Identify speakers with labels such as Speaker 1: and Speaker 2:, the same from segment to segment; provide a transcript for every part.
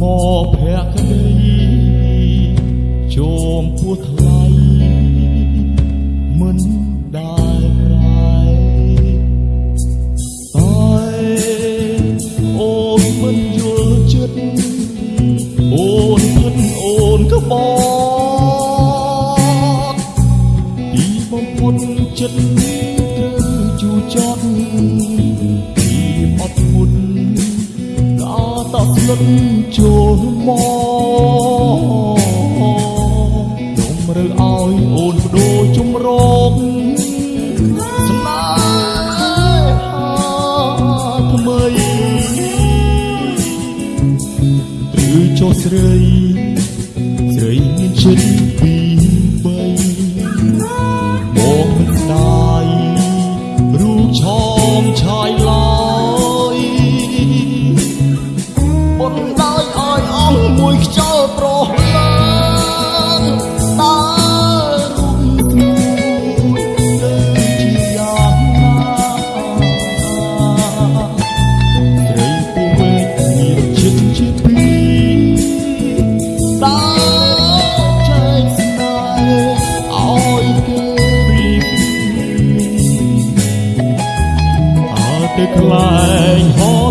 Speaker 1: មភក្តីជោមពោះថ្លៃមិនដែលប្រែអើយអូនមិនយល់ចិត្តអូនផិនអូនក្បត់ពីបំពុនចិត្ត លុតចូលមករើឲ្យអូនបដូរជំរងស្នេហាថ្មីឬចុះស្រីស្រីមានចិត្ត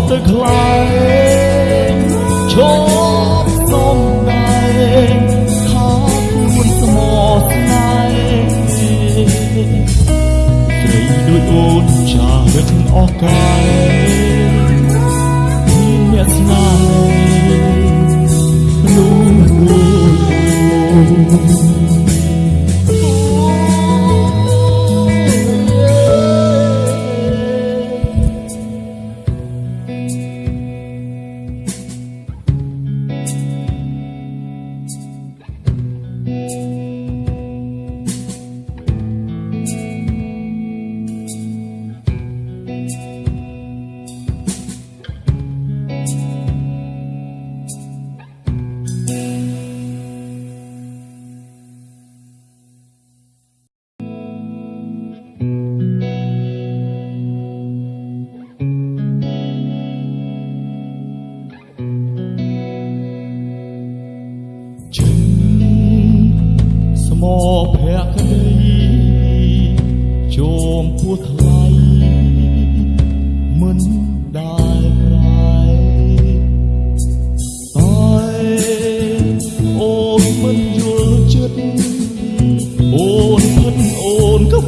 Speaker 1: ហោទៅ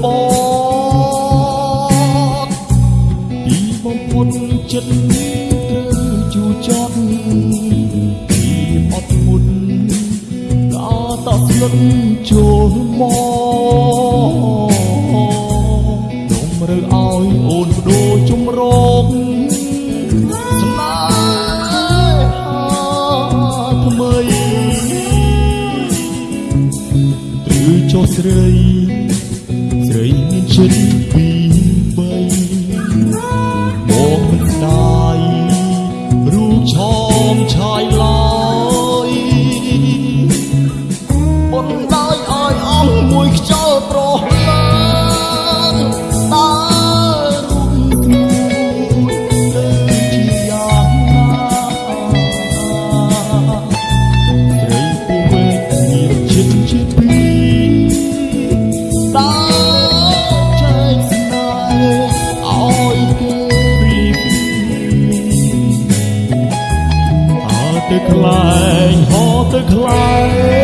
Speaker 1: បកពីបំពុនចិត្តត្រូវជួចត់ពីអត់មុនតស្លុតចូលមកនំរើឲ្យអូនបដូរជំរងស្នេហាថ្មីឬចុះស្រីស្រីមានចិត្ត toy the climb, hold the climb.